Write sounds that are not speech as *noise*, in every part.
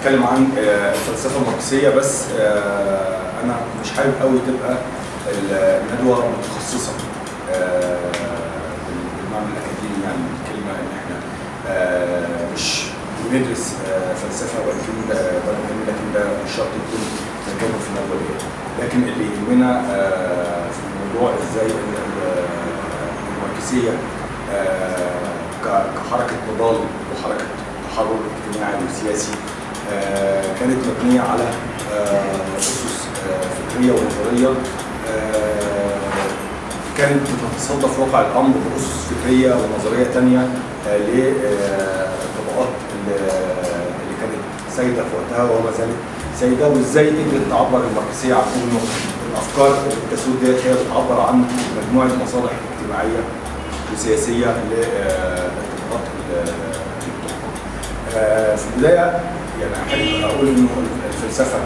هتكلم عن آه، الفلسفة الماركسية بس آه، أنا مش حابب قوي تبقى الندوة متخصصة آه، بالمعنى الأكاديمي يعني الكلمة ان إحنا مش بندرس فلسفة ولكن ده لكن ده مش شرط يكون مكانه في الندوة لكن اللي يهمنا في الموضوع إزاي الماركسية كحركة نضال وحركة تحرر اجتماعي وسياسي كانت مبنية على آه، اسس آه، فكرية ونظريه آه، كانت بتتصدى في واقع الأمر بأسس فكرية ونظرية ثانية للطبقات اللي كانت سيده في وقتها وما زالت سيده وإزاي قدرت تعبر الماركسيه عن إنه الأفكار اللي بتسود ديت هي بتعبر عن مجموعة مصالح اجتماعية وسياسية للطبقات. آه، في البداية يعني احب أقول إنه الفلسفة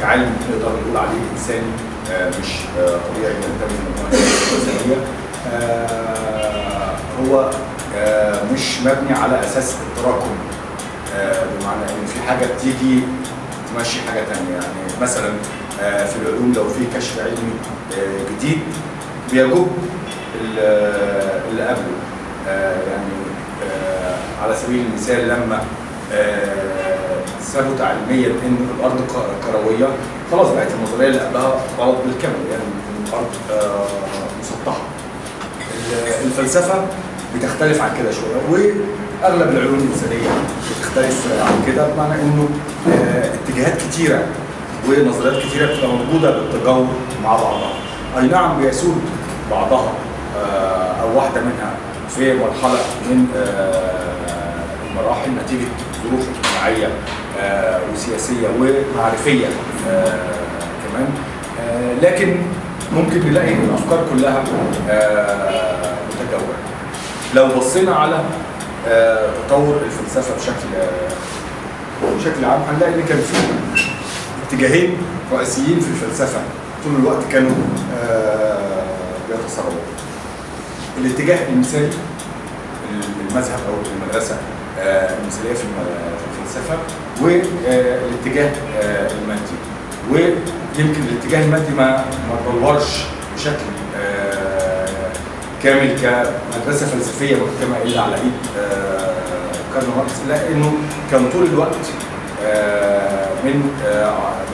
كعلم نقدر نقول عليه انساني آه، مش آه، طبيعي ينتمي لمجموعه انسانيه آه، هو آه، مش مبني على أساس التراكم. بمعنى إن في حاجة بتيجي تمشي حاجة ثانية يعني مثلا في العلوم لو في كشف علمي جديد بيجب ال- اللي قبله. يعني على سبيل المثال لما ثبت علميا إن الأرض كروية. خلاص بقت النظريه اللي قبلها غلط بالكامل يعني الأرض آه، مسطحة. ال- الفلسفة بتختلف عن كده شوية وأغلب العلوم الانسانيه بتختلف عن كده بمعنى إنه آه، اتجاهات كتيرة ونظريات كتيرة بتبقى موجودة بالتجاور مع بعضها. أي نعم بيسود بعضها آه، أو واحدة منها في مرحلة من آه، المراحل نتيجة ظروف اجتماعية آه، وسياسية ومعرفية آه، كمان. آه، لكن ممكن نلاقي إن الأفكار كلها متجاورة. لو بصينا على تطور الفلسفة بشكل بشكل عام هنلاقي إن كان في اتجاهين رئيسيين في الفلسفة طول الوقت كانوا بيتصارعوا الاتجاه المثالي المذهب أو المدرسة المثالية في الفلسفة والاتجاه آه، المادي. ويمكن الاتجاه المادي ما ما بشكل آه، كامل كمدرسة فلسفية محكمه إلا على إيد آه، كارل ماركس لأنه كان طول الوقت من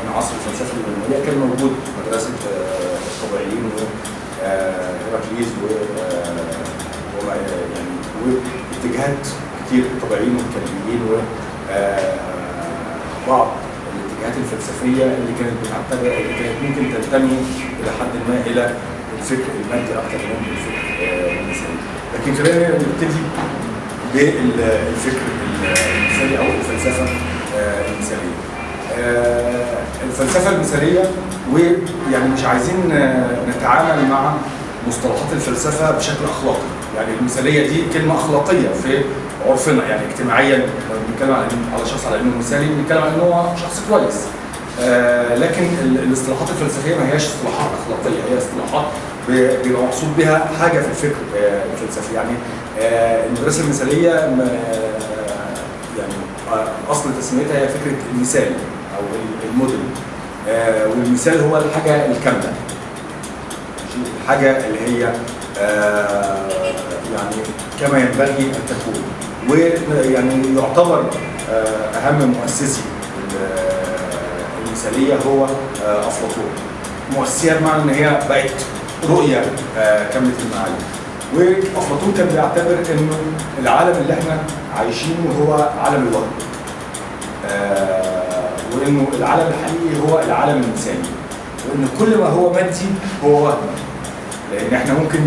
من عصر الفلسفة اليونانيه كان موجود مدرسة الطبيعيين وهيراكليز و يعني واتجاهات كتير الطبيعيين و آه، بعض الاتجاهات الفلسفية اللي كانت بتعتبر اللي كانت ممكن تنتمي إلى حد ما إلى الفكر المادي أكثر من الفكر آه، الانساني لكن خلينا نبتدي بالفكر المثالي أو الفلسفة آه، المثالية. آه، الفلسفة المثالية ويعني مش عايزين آه، نتعامل مع مصطلحات الفلسفة بشكل أخلاقي. يعني المثالية دي كلمة أخلاقية في عرفنا يعني اجتماعيا بنتكلم على على شخص على إنه مثالي بنتكلم على إنه هو شخص كويس. آه، لكن ال- الاصطلاحات الفلسفية ما هياش اصطلاحات أخلاقية هي اصطلاحات بيبقى مقصود بها حاجة في الفكر آه، الفلسفي. يعني آه، المدرسة المثالية يعني اصل تسميتها هي فكرة المثال أو ال- الموديل. والمثال هو الحاجة الكاملة؟ الحاجة اللي هي يعني كما ينبغي أن تكون. ويعني يعتبر آه، أهم مؤسسي ال- المثالية هو آه، افلاطون مؤسسية بمعنى إن هي بقت رؤية آه، كاملة المعاني وافلاطون كان بيعتبر انه العالم اللي إحنا عايشينه هو عالم الوهم آه، وإنه العالم الحقيقي هو العالم المثالي. وإن كل ما هو مادي هو وهم لأن إحنا ممكن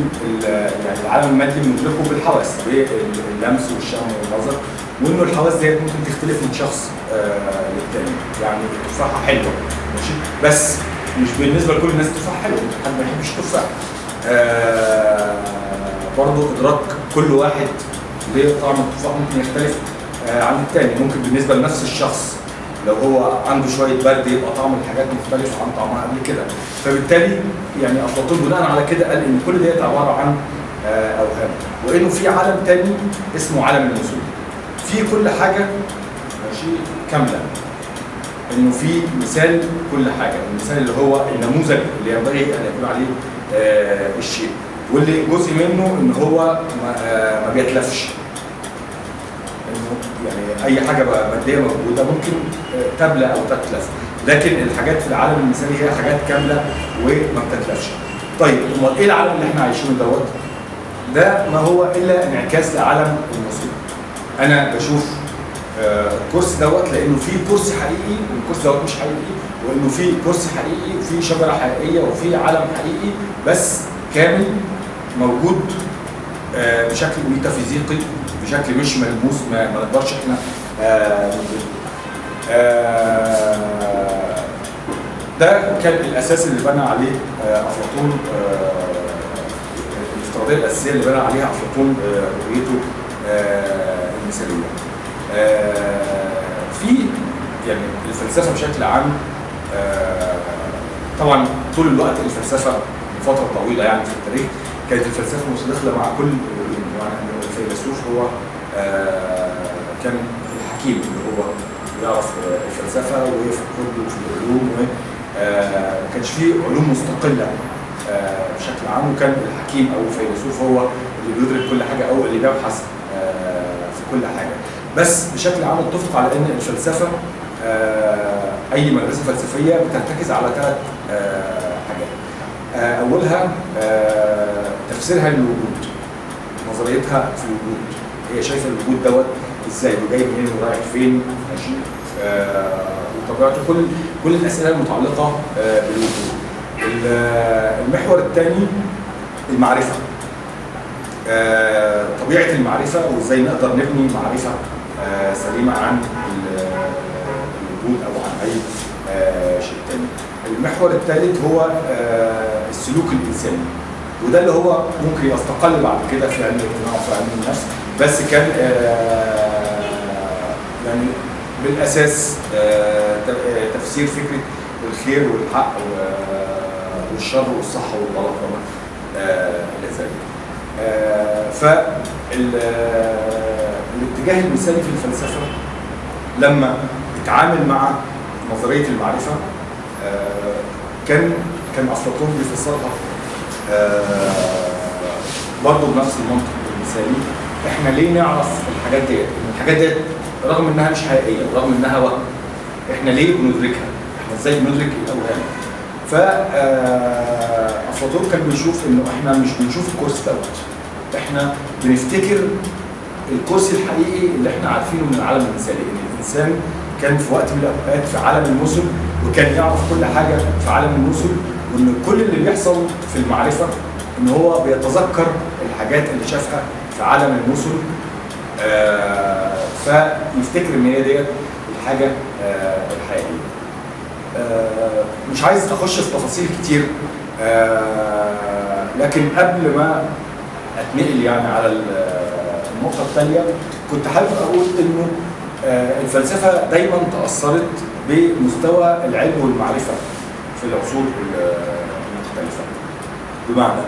يعني العالم المادي بندركه بالحواس باللمس والشم والنظر وانه الحواس ديت ممكن تختلف من شخص آه للتاني. يعني التفاحة حلوة ماشي؟ بس مش بالنسبة لكل الناس التفاحة حلوة حد ما يحبش التفاح آه برضه إدراك كل واحد لطعم التفاح ممكن يختلف آه عن التاني. ممكن بالنسبة لنفس الشخص لو هو عنده شوية برد يبقى طعم الحاجات مختلف عن طعمها قبل كده. فبالتالي يعني افلاطون بناء على كده قال إن كل ديت عبارة عن آه، أوهام. وإنه في عالم تاني اسمه عالم الوصول. في كل حاجة ماشي كاملة. إنه في مثال كل حاجة. المثال اللي هو النموذج اللي ينبغي أن يكون عليه آه الشيء. واللي جزء منه إن هو ما, آه بيتلفش. يعني أي حاجة مادية موجودة ممكن آه تبلى أو تتلف لكن الحاجات في العالم المثالي هي حاجات كاملة وما بتتلفش طيب أمال إيه العالم اللي إحنا عايشينه دوت؟ ده ما هو إلا انعكاس لعالم المصيبه أنا بشوف آه الكرسي دوت لأنه في كرسي حقيقي والكرسي دوت مش حقيقي وإنه في كرسي حقيقي وفي شجرة حقيقية وفي عالم حقيقي بس كامل موجود آه بشكل ميتافيزيقي بشكل مش ملموس ما, نقدرش إحنا آه آه ده كان الأساس اللي بنى عليه آه أفلاطون الافتراضية الأساسية اللي بنى عليها أفلاطون رؤيته المثالية. في يعني الفلسفة بشكل عام طبعا طول الوقت الفلسفة فتره طويلة يعني في التاريخ كانت الفلسفة متداخله مع كل يعني الفيلسوف هو آه كان الحكيم اللي هو يعرف الفلسفة ويفكر في العلوم و ما كانش فيه علوم مستقلة آه بشكل عام. وكان الحكيم أو الفيلسوف هو اللي بيدرك كل حاجة أو اللي بيبحث آه في كل حاجة. بس بشكل عام اتفق على إن الفلسفة آه أي مدرسة فلسفية بترتكز على ثلاث حاجات. أولها تفسيرها للوجود. نظريتها في الوجود. هي شايفة الوجود دوت إزاي؟ وجاي منين؟ ورايح فين؟ ماشي. وطبيعته كل كل الأسئلة المتعلقة بالوجود. المحور الثاني المعرفة. طبيعة المعرفة وإزاي نقدر نبني معرفة سليمة عن الوجود أو عن أي شيء ثاني المحور الثالث هو السلوك الإنساني. وده اللي هو ممكن يستقل بعد كده في علم الاجتماع وفي علم النفس بس كان يعني بالأساس تفسير فكرة الخير والحق والشر والصح والغلط وما إلى ذلك. فالاتجاه المثالي في الفلسفة لما اتعامل مع نظرية المعرفة كان كان أفلاطون بيفسرها برضه بنفس المنطق المثالي إحنا ليه نعرف الحاجات ديت؟ الحاجات ديت رغم إنها مش حقيقية رغم إنها وهم إحنا ليه بندركها؟ إحنا إزاي بندرك الأوهام؟ ف أفلاطون كان بيشوف إنه إحنا مش بنشوف الكرسي دوت إحنا بنفتكر الكرسي الحقيقي اللي إحنا عارفينه من العالم المثالي إن الإنسان كان في وقت من الأوقات في عالم المثل وكان يعرف كل حاجة في عالم المثل وإن كل اللي بيحصل في المعرفة إن هو بيتذكر الحاجات اللي شافها في عالم المثل آه فيفتكر إن هي ديت الحاجة آه الحقيقية. آه مش عايز أخش في تفاصيل كتير لكن قبل ما أتنقل يعني على النقطة الثانية كنت حابب أقول إنه الفلسفة دايما تأثرت بمستوى العلم والمعرفة في العصور المختلفة. بمعنى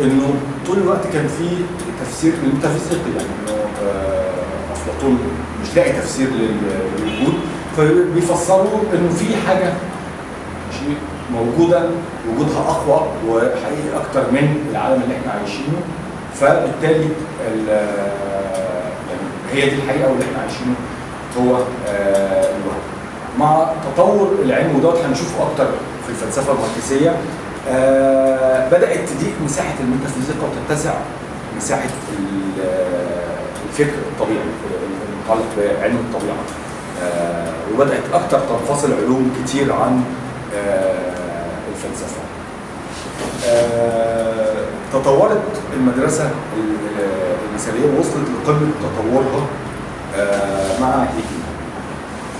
إنه طول الوقت كان في تفسير للميتافيزيقي يعني إنه افلاطون مش لاقي تفسير للوجود فبيفسروا إنه في حاجة شيء موجودة وجودها أقوى وحقيقي أكتر من العالم اللي إحنا عايشينه فبالتالي يعني هي دي الحقيقة واللي إحنا عايشينه هو الوهم. مع تطور العلم ودوت هنشوفه أكتر في الفلسفة الماركسية آه بدأت تضيق مساحة الميتافيزيقا وتتسع مساحة الفكر الطبيعي المتعلق بعلم الطبيعة. آه وبدأت أكثر تنفصل علوم كتير عن آه الفلسفة. تطورت المدرسة المثالية وصلت لقمة تطورها مع هيجل.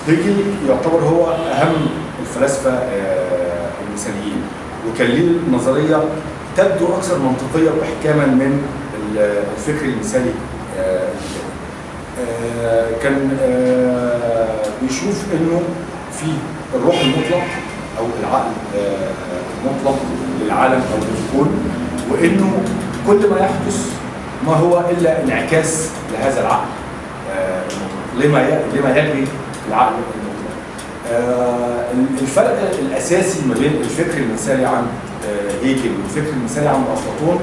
هيجل يعتبر هو أهم الفلاسفة المثاليين وكان ليه نظرية تبدو أكثر منطقية وإحكاما من الفكر المثالي كان بيشوف إنه في الروح المطلق أو العقل المطلق للعالم أو للكون وإنه كل ما يحدث ما هو إلا انعكاس لهذا العقل لما لما في العقل. آه، الفرق الأساسي ما بين الفكر المثالي عند آه، هيجل والفكر المثالي عند أفلاطون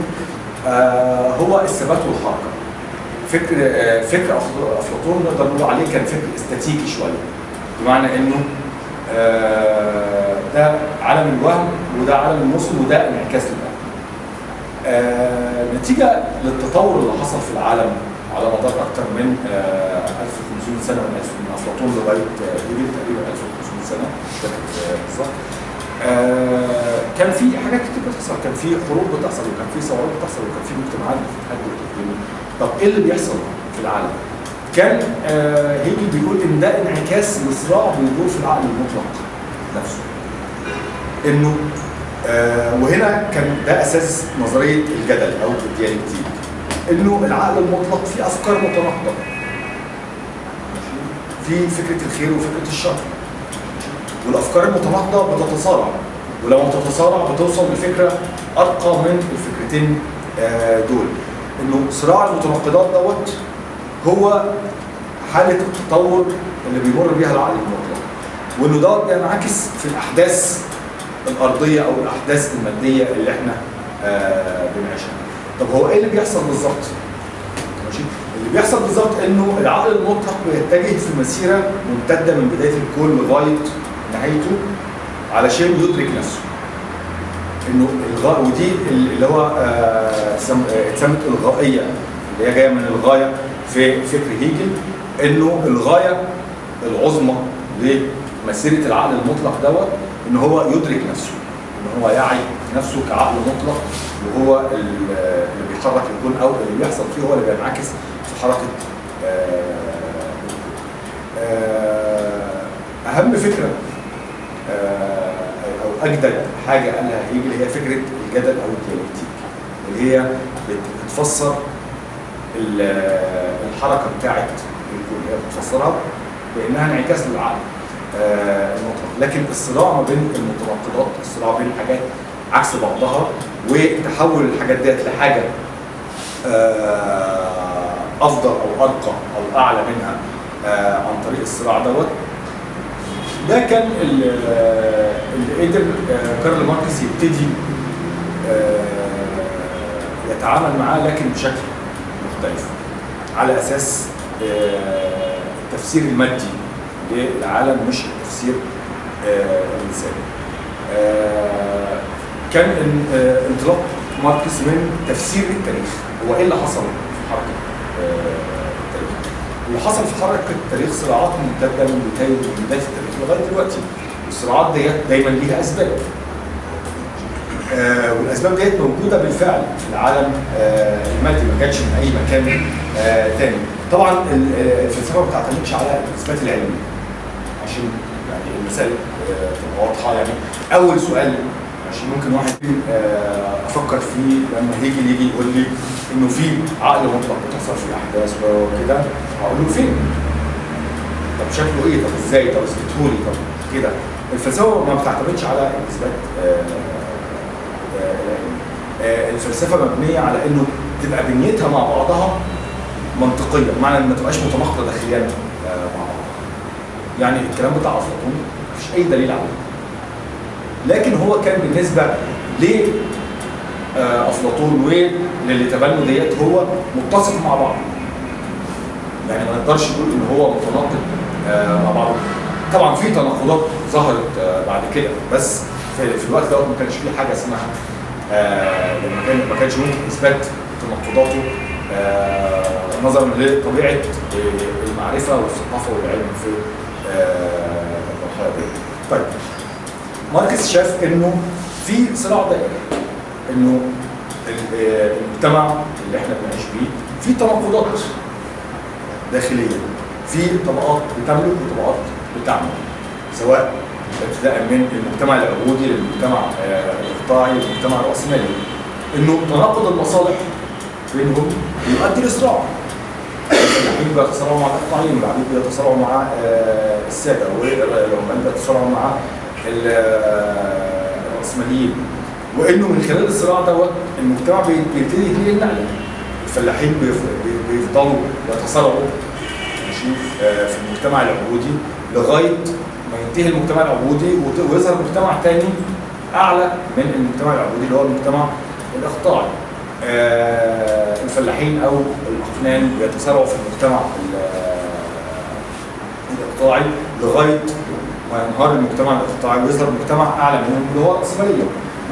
آه، هو الثبات والحركة. فكر آه، فكر أفلاطون نقدر نقول عليه كان فكر استاتيكي شوية بمعنى إنه آه، ده عالم الوهم وده عالم النصب وده انعكاس. آه، نتيجة للتطور اللي حصل في العالم على مدار أكثر من آه، 1500 سنة من أفلاطون لغاية آه، تقريبا 1500 سنة. بالظبط آه، كان في حاجات كتير بتحصل. كان في حروب بتحصل وكان في ثورات بتحصل وكان في مجتمعات بتتحدد وبتتبني. طب إيه اللي بيحصل في العالم؟ كان آه، هيجل بيقول إن ده انعكاس لصراع بيدور في العقل المطلق نفسه. إنه آه، وهنا كان ده أساس نظرية الجدل أو الديالكتيك إنه العقل المطلق فيه أفكار متناقضة. في فكرة الخير وفكرة الشر. والأفكار المتناقضة بتتصارع. ولما بتتصارع بتوصل لفكرة أرقى من الفكرتين آه، دول. إنه صراع المتناقضات دوت هو حالة التطور اللي بيمر بيها العقل المطلق. وإنه دوت بينعكس في الأحداث الأرضية أو الأحداث المادية اللي إحنا آه، بنعيشها. طب هو إيه اللي بيحصل بالظبط؟ ماشي؟ اللي بيحصل بالظبط إنه العقل المطلق بيتجه في مسيرة ممتدة من بداية الكون لغاية نهايته علشان يدرك نفسه. إنه الغاء ودي اللي هو آه، آه، اتسمت الغائية اللي هي جاية من الغاية في فكر هيجل. إنه الغاية العظمى لمسيرة العقل المطلق دوت إن هو يدرك نفسه. إن هو يعي نفسه كعقل مطلق وهو ال- اللي بيحرك الكون أو اللي بيحصل فيه هو اللي بينعكس في حركة آه، أهم فكرة أو أجدد حاجة قالها هيجل هي فكرة الجدل أو الديالكتيك اللي هي بت- بتفسر ال- الحركة الكون هي بتفسرها بأنها انعكاس للعقل آه، المطلق. لكن الصراع ما بين المتناقضات الصراع بين حاجات عكس بعضها وتحول الحاجات ديت لحاجة آه، أفضل أو أرقى أو أعلى منها آه، عن طريق الصراع دوت ده كان ال- اللي قدر آه، كارل ماركس يبتدي آه، يتعامل معاه لكن بشكل مختلف على أساس آه، التفسير المادي للعالم مش التفسير الإنساني. كان إن- انطلاق ماركس من تفسير التاريخ هو إيه اللي حصل في حركة التاريخ؟ اللي حصل في حركة التاريخ صراعات ممتدة من بداية التاريخ لغاية دلوقتي. والصراعات ديت دايما ليها أسباب. آه، والأسباب ديت موجودة بالفعل في العالم. آه، المادي ما كانتش من أي مكان آه، تاني. طبعا آه، الفلسفة ما بتعتمدش على الإثبات العلمي. عشان يعني المثال آه، تبقى واضحة يعني. أول سؤال عشان ممكن واحد آه، أفكر فيه لما هيجي يجي يقول لي إنه في عقل مطلق بتحصل في الاحداث وكده هقول له فين؟ طب شكله إيه؟ طب إزاي؟ طب اثبته لي طب كده الفلسفة ما بتعتمدش على الاثبات آه، آه،. آه، الفلسفة مبنية على إنه تبقى بنيتها مع بعضها منطقية بمعنى إن ما تبقاش متناقضة داخليا مع بعض يعني الكلام بتاع أفلاطون مفيش أي دليل عليه لكن هو كان بالنسبة ل آه، أفلاطون وللي تبنوا ديت هو متسق مع بعض يعني ما نقدرش نقول إن هو متناقض مع بعض طبعا في تناقضات ظهرت آه، بعد كده بس في, الوقت ده ما كانش في حاجة اسمها آه، لما كان ما كانش ممكن إثبات تناقضاته آه، نظرا لطبيعة آه، المعرفة والثقافة والعلم في آه، المرحلة دي. طيب ماركس شاف إنه في صراع دائري إنه ال- آه، المجتمع اللي إحنا بنعيش بيه في تناقضات داخلية في طبقات بتملك وطبقات بتعمل سواء ابتداء من المجتمع العبودي للمجتمع آه، الاقطاعي للمجتمع الرأسمالي. إنه تناقض المصالح بينهم يؤدي لصراع. الفلاحين بيتصارعوا مع الاقطاعيين والعبيد بيتصارعوا مع آه، السادة والعمال بيتصارعوا مع آه، الرأسماليين. وإنه من خلال الصراع دوت المجتمع بي- بيبتدي يتنقل الفلاحين بيف- بي- بيفضلوا يتصارعوا. ماشي آه، في المجتمع العبودي لغاية ما ينتهي المجتمع العبودي ويظهر مجتمع تاني أعلى من المجتمع العبودي اللي هو المجتمع الإقطاعي. آه، الفلاحين أو الأقنان بيتسارعوا في المجتمع ال- الإقطاعي لغاية ما ينهار المجتمع الإقطاعي ويظهر مجتمع أعلى منهم اللي هو الراسماليه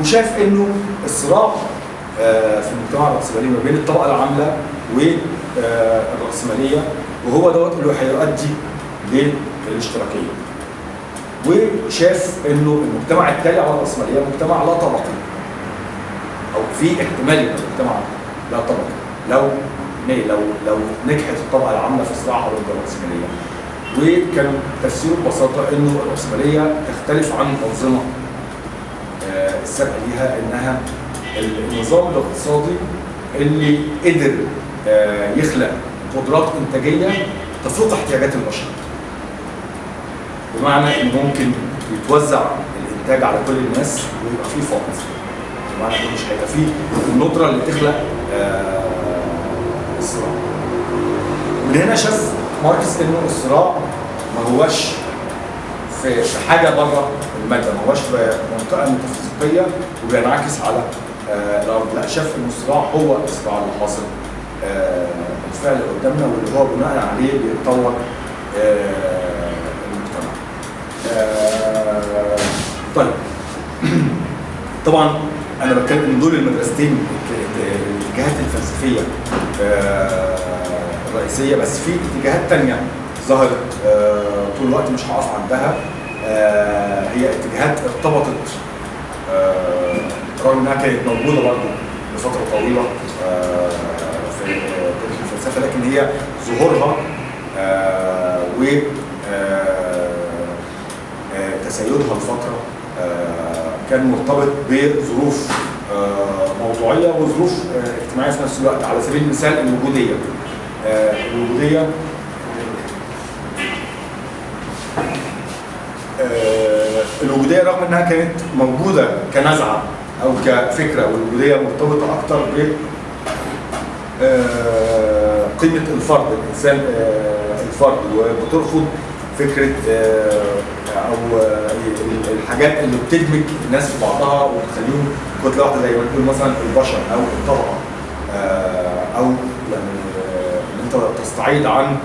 وشاف إنه الصراع آه، في المجتمع الراسمالي ما بين الطبقة العاملة والرأسمالية وهو دوت اللي هيؤدي للاشتراكية. وشاف إنه المجتمع التالي على الراسماليه مجتمع لا طبقي. أو في احتمال يبقى مجتمع لا طبقي. لو؟ لو لو نجحت الطبقة العاملة في صراعها ضد الرأسمالية. وكان تفسيره ببساطة إنه الرأسمالية تختلف عن الأنظمة آه، السابقة ليها إنها النظام الاقتصادي اللي قدر آه، يخلق قدرات إنتاجية تفوق احتياجات البشر. بمعنى انه ممكن يتوزع الإنتاج على كل الناس ويبقى فيه فقر. بمعنى انه مش هيبقى فيه الندرة اللي تخلق آه، الصراع. من هنا شاف ماركس إنه الصراع ما هوش في في حاجة بره المادة ما هوش في منطقة ميتافيزيقيه وبينعكس على آه، الأرض لا شاف ان الصراع هو الصراع اللي حاصل آه، بالفعل قدامنا واللي هو بناء عليه بيتطور آه، المجتمع. آه، طيب *clears throat* طبعا أنا بتكلم ان دول المدرستين الاتجاهات الفلسفية آه، الرئيسية بس في اتجاهات تانية ظهرت طول الوقت مش هقف عندها هي اتجاهات ارتبطت رغم إنها كانت موجودة برضه لفترة طويلة في هي ظهورها آه، و آه، آه، تسيدها لفتره آه، كان مرتبط بظروف موضوعية وظروف اجتماعية في نفس الوقت على سبيل المثال الوجودية. الوجودية الوجودية رغم إنها كانت موجودة كنزعة أو كفكرة والوجودية مرتبطة أكتر ب قيمه الفرد الإنسان آه، الفرد. وبترفض فكرة آه، أو آه، الحاجات اللي بتدمج الناس في بعضها وتخليهم كتلة واحدة زي ما بنقول مثلا البشر أو الطبقة. أو يعني إن أنت تستعيد عن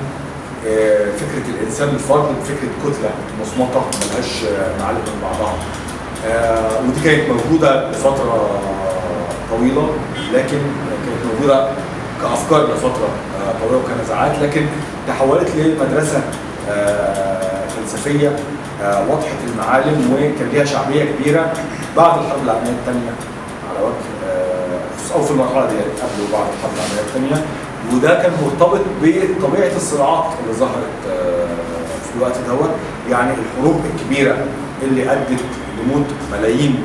فكرة الإنسان الفرد بفكرة كتلة مصمتة ملهاش معالم من بعضها. ودي كانت موجودة لفترة طويلة لكن كانت موجودة كأفكار لفترة طويله وكنزاعات لكن تحولت لمدرسة آه، فلسفية آه، وضحت المعالم وكان ليها شعبية كبيرة بعد الحرب العالمية الثانية على وجه آه، أو في المرحلة دي قبل وبعد الحرب العالمية الثانية. وده كان مرتبط بطبيعة الصراعات اللي ظهرت في الوقت دوت يعني الحروب الكبيرة اللي أدت لموت ملايين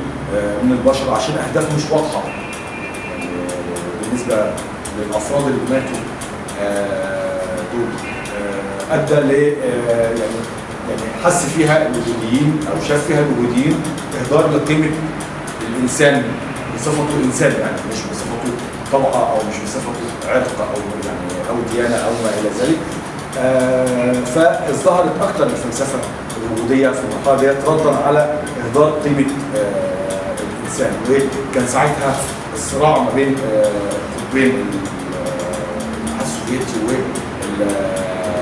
من البشر عشان أهداف مش واضحة. يعني بالنسبة للأفراد اللي ماتوا أدى ل آه، يعني يعني حس فيها الوجوديين أو شاف فيها الوجوديين إهدار لقيمة الإنسان بصفته انسان يعني مش بصفته طبقه أو مش بصفته عرق أو يعني أو ديانة أو ما إلى ذلك. آه، فازدهرت أكثر الفلسفة الوجودية في المرحلة ديت ردا على إهدار قيمة آه، الإنسان. وكان ساعتها الصراع ما بين آه، قطبين ال- آه، الاتحاد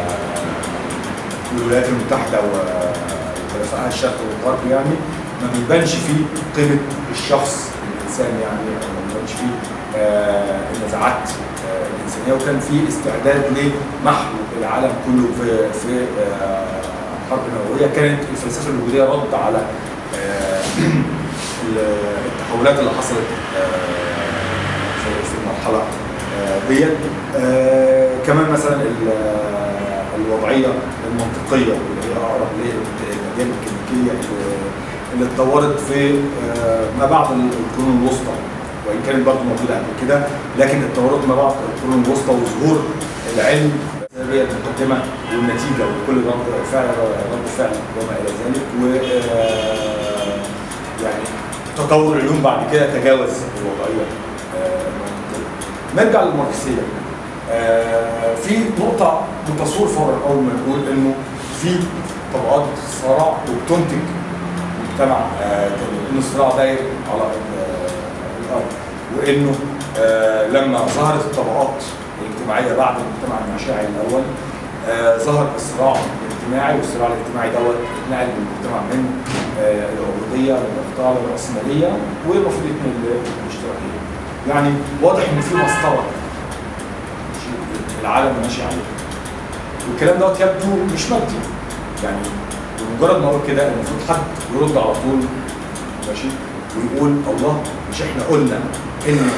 السوفيتي وال الولايات المتحدة وحلفائها الشرق والغرب يعني ما بيبانش فيه قيمة الشخص الإنسان يعني ما بيبانش فيه آه، النزاعات آه، الإنسانية. وكان في استعداد لمحو العالم كله في في آه، حرب نووية. كانت الفلسفة الوجودية رد على *clears throat* التحولات اللي حصلت في المرحلة ديت آه، كمان مثلا ال- الوضعية المنطقية اللي هي أقرب للاديان الكلينيكيه اللي- اتطورت في آه، ما بعد القرون الوسطى وإن كانت برضه موجودة قبل كده لكن اتطورت ما بعد القرون الوسطى وظهور العلم هي المقدمة والنتيجة وكل رد فعل رد فعل وما إلى ذلك و آه، يعني تطور العلوم بعد كده تجاوز الوضعية آه،. نرجع للماركسية. آه، في نقطة بتصور فورا أول ما نقول إنه في طبقات بتتصارع وبتنتج مجتمع آه، ان الصراع داير على ال- الأرض. وإنه آه، لما ظهرت الطبقات الاجتماعية بعد المجتمع النشاعي الأول آه، ظهر الصراع الاجتماعي والصراع الاجتماعي دوت اتنقل من المجتمع من آه، العبوديه للاقطاع للراسماليه والمفروض يتنقل للاشتراكيه. يعني واضح إن في مسطرة. العالم ماشي عليه. والكلام دوت يبدو مش مادي يعني بمجرد ما أقول كده المفروض حد يرد على طول ماشي؟ ويقول الله مش إحنا قلنا إن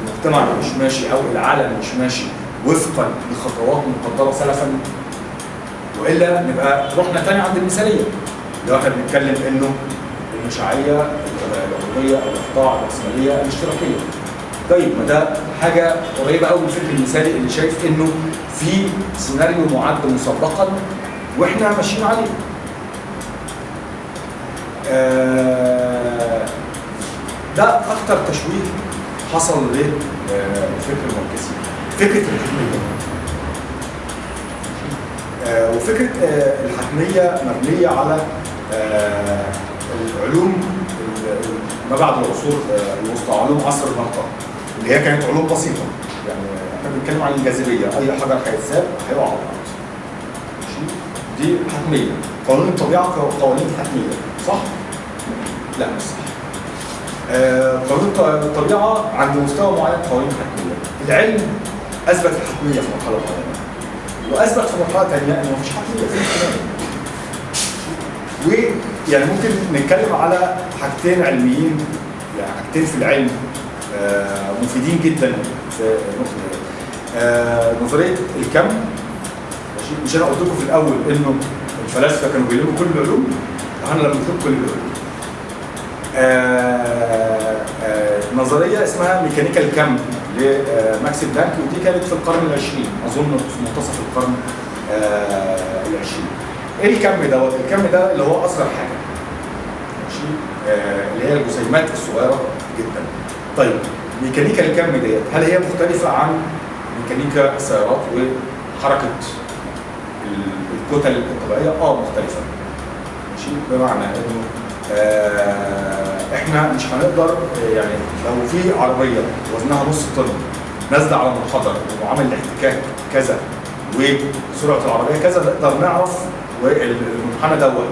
المجتمع مش ماشي أو العالم مش ماشي وفقا لخطوات مقدرة سلفا. وإلا نبقى رحنا تاني عند المثالية. لو إحنا بنتكلم إنه المشاعيه العضويه الإقطاع الرأسمالية الاشتراكية. طيب ما ده حاجة قريبة قوي من الفكر المثالي اللي شايف إنه في سيناريو معد مسبقا وإحنا ماشيين عليه. آه، ده أكتر تشويه حصل للفكر المركزي فكرة الحتميه آه، وفكرة آه، الحتميه مبنية على آه، العلوم ال- ال- ما بعد العصور آه، الوسطى علوم عصر النهضه اللي هي كانت علوم بسيطة. يعني إحنا بنتكلم عن الجاذبية. أي حجر هيتساب هيقع على الأرض ماشي؟ دي حتمية. قانون الطبيعة قوانين حتمية. صح؟ لا مش صح. آه، قانون الط- الطبيعة عند مستوى معين قوانين حتمية. العلم أثبت الحتميه في مرحلة معينة. وأثبت في مرحلة ثانية إن مفيش حتمية. في الاحتمال ويعني ممكن نتكلم على حاجتين علميين يعني حاجتين في العلم. مفيدين جدا في النقطه دي آه، نظرية الكم ماشي؟ مش أنا قلت لكم في الأول إنه الفلاسفة كانوا بيلموا كل العلوم إحنا لما نشوف كل العلوم آه، آه، نظرية اسمها ميكانيكا الكم لماكس بلانك ودي كانت في القرن العشرين أظن في منتصف القرن آه، العشرين. إيه الكم دوت؟ الكم ده اللي هو اصغر حاجة ماشي؟ آه، اللي هي الجسيمات الصغيرة جدا. طيب ميكانيكا الكم ديت هل هي مختلفة عن ميكانيكا السيارات وحركة ال- الكتل الطبيعية؟ آه مختلفة ماشي بمعنى إنه آه إحنا مش هنقدر يعني لو في عربية وزنها نص طن نازلة على منحدر وعامل الاحتكاك كذا وسرعة العربية كذا نقدر نعرف والمنحنى دوت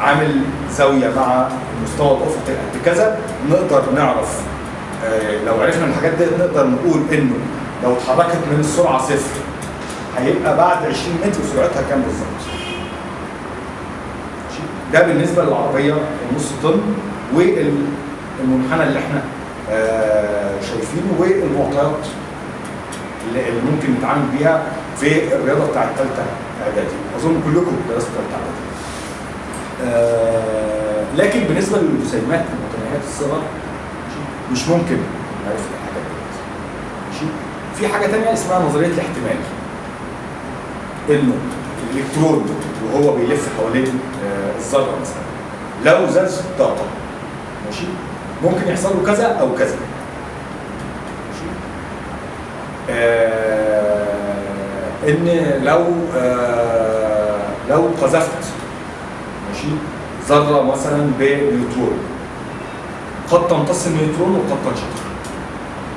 عامل زاوية مع المستوى الافقي قد كذا نقدر نعرف لو عرفنا الحاجات دي نقدر نقول إنه لو اتحركت من السرعة صفر هيبقى بعد 20 متر سرعتها كام بالظبط؟ ده بالنسبة للعربية النص طن والمنحنى اللي إحنا آه، شايفينه والمعطيات اللي ممكن نتعامل بيها في الرياضة بتاعت ثالثه إعدادي أظن كلكم درستوا ثالثه إعدادي آه، لكن بالنسبة للجسيمات المتناهيه الصغر؟ مش ممكن نعرف الحاجات دي. ماشي؟ في حاجة ثانية اسمها نظرية الاحتمال. إنه الإلكترون وهو بيلف حوالين آه، الذرة مثلا. لو زاد طاقة ماشي؟ ممكن يحصل له كذا أو كذا. ماشي؟ آه إن لو آه لو قذفت ماشي؟ ذرة مثلا بنيوترون. قد تمتص النيوترون وقد تنشطر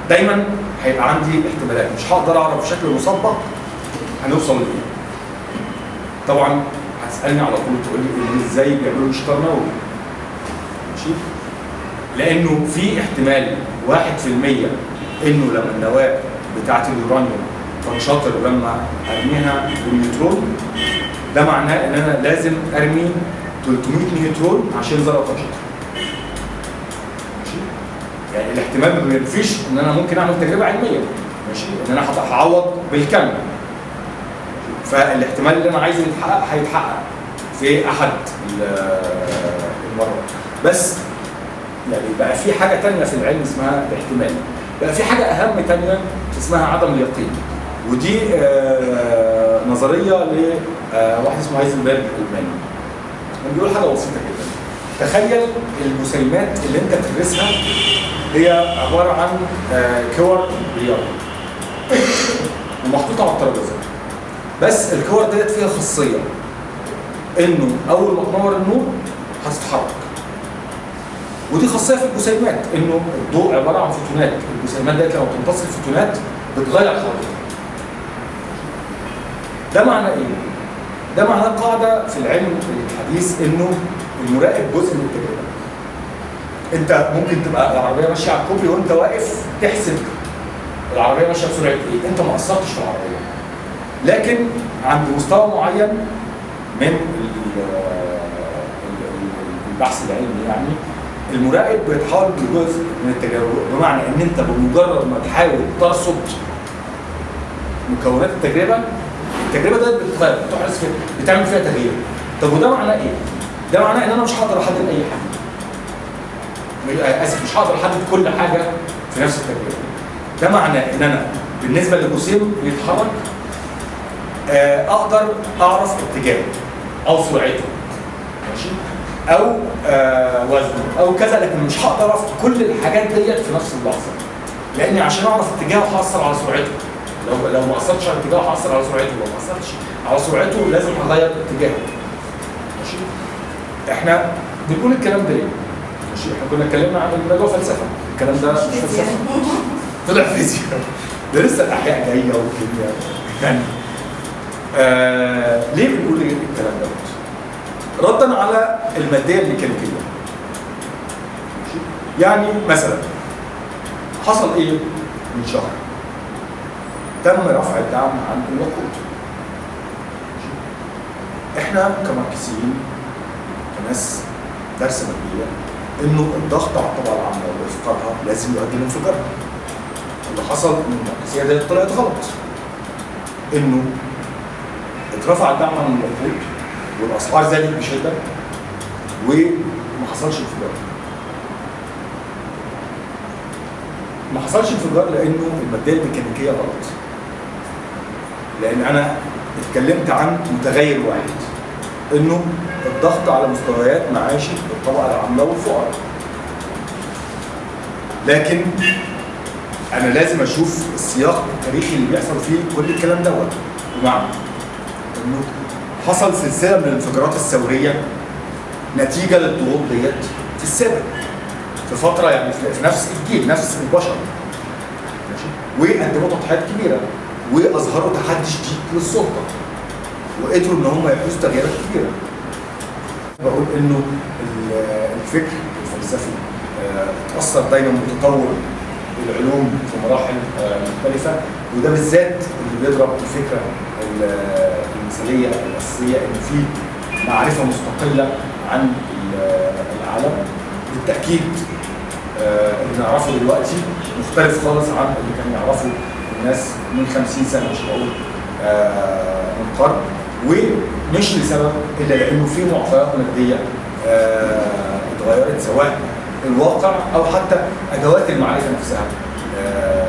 دايما هيبقى عندي احتمالات. مش هقدر أعرف بشكل مسبق هنوصل لإيه. طبعا هتسألني على طول تقول لي إزاي بيعملوا انشطار نووي. ماشي؟ لأنه في احتمال 1% إنه لما النواه بتاعت اليورانيوم تنشطر لما أرميها بالنيوترون ده معناه إن أنا لازم أرمي 300 نيوترون عشان ذره تنشطر الاحتمال ما بينفيش إن أنا ممكن أعمل تجربة علمية. ماشي؟ إن أنا هعوض بالكم. فالاحتمال اللي أنا عايزه يتحقق هيتحقق في أحد ال- المرات بس يعني بقى في حاجة تانية في العلم اسمها الاحتمال. بقى في حاجة أهم تانية اسمها عدم اليقين. ودي آه، نظرية لواحد اسمه هايزنبرج الألماني. بيقول حاجة بسيطة جدا. تخيل الجسيمات اللي انت بتدرسها هي عبارة عن آه، كور بلياردو ومحطوطة على الترابيزة. بس الكور ديت فيها خاصية. انه اول ما تنور النور هتتحرك. ودي خاصية في الجسيمات انه الضوء عبارة عن فوتونات. الجسيمات ديت لما بتمتص الفوتونات بتغير حركتها ده معناه إيه؟ ده معناه قاعدة في العلم الحديث انه المراقب جزء من التجربه انت ممكن تبقى العربية ماشية على الكوبري وانت واقف تحسب العربية ماشية بسرعة إيه؟ انت ما قصرتش في العربية لكن عند مستوى معين من ال- ال- البحث العلمي يعني المراقب بيتحول لجزء من التجربه بمعنى ان انت بمجرد ما تحاول ترصد مكونات التجربة التجربة ديت بتتغير بتحرص فيها بتعمل فيها تغيير طب وده معناه إيه؟ ده معناه إن أنا مش هقدر أحدد أي حاجة. مش- آسف مش هقدر أحدد كل حاجة في نفس التجربة. ده معناه إن أنا بالنسبة للجسيم بيتحرك آه، أقدر أعرف اتجاهه أو سرعته ماشي؟ أو آه وزنه أو كذا لكن مش هقدر أعرف كل الحاجات ديت في نفس اللحظة. لأني عشان أعرف اتجاهه هأثر على سرعته. لو لو ما أثرتش على اتجاهه هأثر على سرعته لو ما أثرتش على سرعته لازم أغير اتجاهه. إحنا بنقول الكلام ده ليه؟ ماشي إحنا كنا اتكلمنا عن الموضوع فلسفة الكلام ده مش فلسفة طلع فيزياء ده لسه الأحياء جاية والكيمياء يعني آه ليه بنقول الكلام ده؟ ردا على المادية الميكانيكية؟ يعني مثلا حصل إيه من شهر تم رفع الدعم عن الوقود؟ إحنا كماركسيين كناس دارسه ماديه إنه الضغط على الطبقة العامة وافقارها لازم يؤدي لانفجارها اللي حصل ان الماركسيه دي طلعت غلط. إنه اترفع الدعم عن الوقود والأسعار زادت بشدة وما حصلش انفجار. ما حصلش انفجار لأنه المادية الميكانيكية غلط. لأن أنا اتكلمت عن متغير واحد إنه الضغط على مستويات معاشي الطبقة العاملة والفقراء. لكن أنا لازم أشوف السياق التاريخي اللي بيحصل فيه كل الكلام دوت. بمعنى إنه حصل سلسلة من الانفجارات الثورية نتيجة للضغوط ديت في السابق. في فترة يعني في نفس الجيل نفس البشر. ماشي؟ وقدموا تضحيات كبيرة وأظهروا تحدي شديد للسلطة. وقدروا إن هم يحدثوا تغييرات كبيرة. بقول إنه ال- الفكر الفلسفي آه، اتاثر دايما بتطور العلوم في مراحل آه، مختلفة وده بالذات اللي بيضرب الفكرة ال- المثالية الأساسية إن في معرفة مستقلة عن ال- العالم. بالتأكيد آه، اللي نعرفه دلوقتي مختلف خالص عن اللي كان يعرفه الناس من 50 سنة مش بقول آه، من قرن. ومش لسبب؟ إلا لأنه في معطيات مادية آه، اتغيرت سواء الواقع أو حتى أدوات المعرفة نفسها. آه،